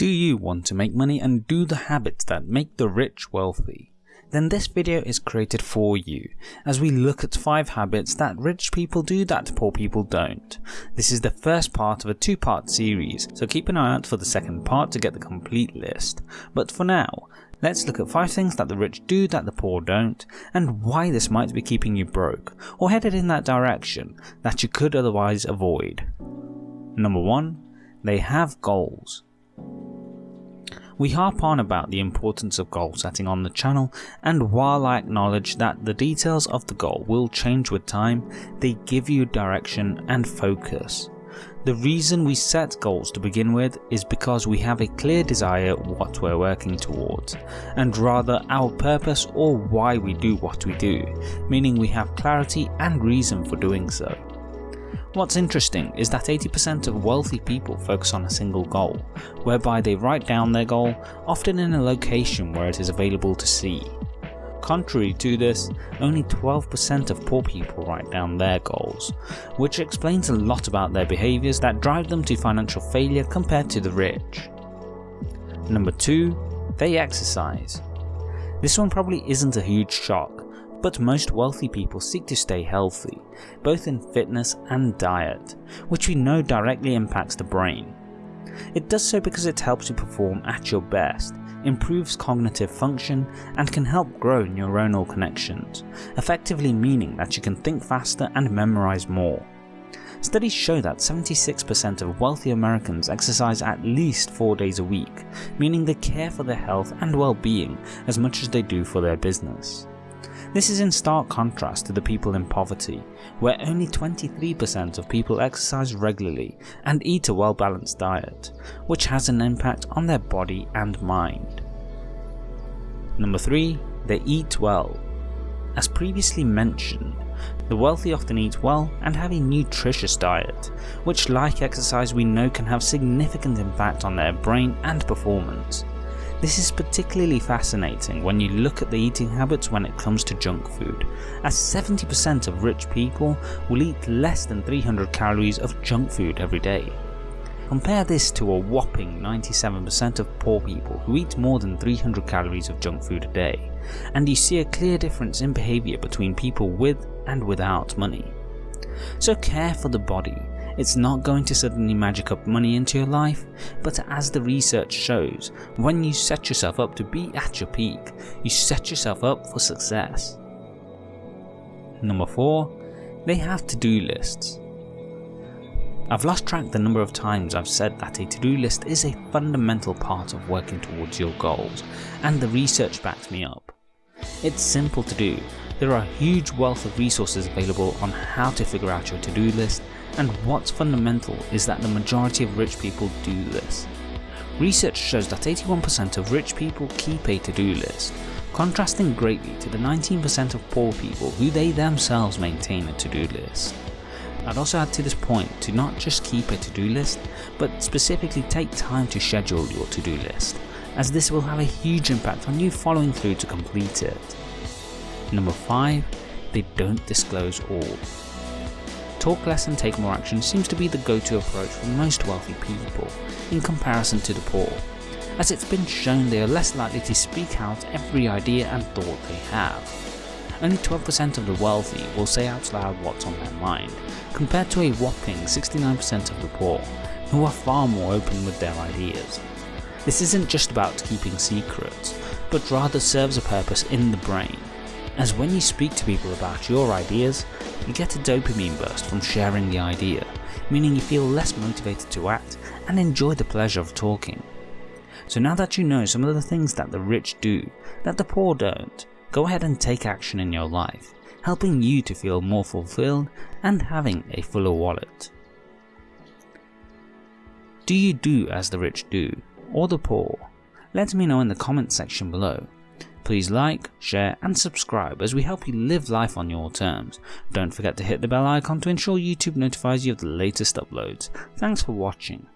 Do you want to make money and do the habits that make the rich wealthy? Then this video is created for you, as we look at 5 habits that rich people do that poor people don't. This is the first part of a two part series, so keep an eye out for the second part to get the complete list. But for now, let's look at 5 things that the rich do that the poor don't, and why this might be keeping you broke, or headed in that direction that you could otherwise avoid. Number 1. They have goals. We harp on about the importance of goal setting on the channel and while I acknowledge that the details of the goal will change with time, they give you direction and focus. The reason we set goals to begin with is because we have a clear desire what we're working towards, and rather our purpose or why we do what we do, meaning we have clarity and reason for doing so. What's interesting is that 80% of wealthy people focus on a single goal, whereby they write down their goal, often in a location where it is available to see. Contrary to this, only 12% of poor people write down their goals, which explains a lot about their behaviours that drive them to financial failure compared to the rich. Number 2. They exercise. This one probably isn't a huge shock, but most wealthy people seek to stay healthy, both in fitness and diet, which we know directly impacts the brain. It does so because it helps you perform at your best, improves cognitive function, and can help grow neuronal connections, effectively meaning that you can think faster and memorize more. Studies show that 76% of wealthy Americans exercise at least 4 days a week, meaning they care for their health and well-being as much as they do for their business. This is in stark contrast to the people in poverty, where only 23% of people exercise regularly and eat a well balanced diet, which has an impact on their body and mind. Number 3. They eat well. As previously mentioned, the wealthy often eat well and have a nutritious diet, which like exercise we know can have significant impact on their brain and performance. This is particularly fascinating when you look at the eating habits when it comes to junk food, as 70% of rich people will eat less than 300 calories of junk food every day. Compare this to a whopping 97% of poor people who eat more than 300 calories of junk food a day, and you see a clear difference in behaviour between people with and without money. So care for the body it's not going to suddenly magic up money into your life, but as the research shows, when you set yourself up to be at your peak, you set yourself up for success. Number 4. They have to-do lists. I've lost track the number of times I've said that a to-do list is a fundamental part of working towards your goals, and the research backs me up. It's simple to do, there are a huge wealth of resources available on how to figure out your to-do list and what's fundamental is that the majority of rich people do this. Research shows that 81% of rich people keep a to-do list, contrasting greatly to the 19% of poor people who they themselves maintain a to-do list. I'd also add to this point to not just keep a to-do list, but specifically take time to schedule your to-do list, as this will have a huge impact on you following through to complete it. Number 5. They don't disclose all. Talk less and take more action seems to be the go-to approach for most wealthy people, in comparison to the poor, as it's been shown they are less likely to speak out every idea and thought they have. Only 12% of the wealthy will say out loud what's on their mind, compared to a whopping 69% of the poor, who are far more open with their ideas. This isn't just about keeping secrets, but rather serves a purpose in the brain, as when you speak to people about your ideas, you get a dopamine burst from sharing the idea, meaning you feel less motivated to act and enjoy the pleasure of talking. So now that you know some of the things that the rich do that the poor don't, go ahead and take action in your life, helping you to feel more fulfilled and having a fuller wallet. Do you do as the rich do, or the poor? Let me know in the comment section below Please like, share and subscribe as we help you live life on your terms. Don't forget to hit the bell icon to ensure YouTube notifies you of the latest uploads. Thanks for watching.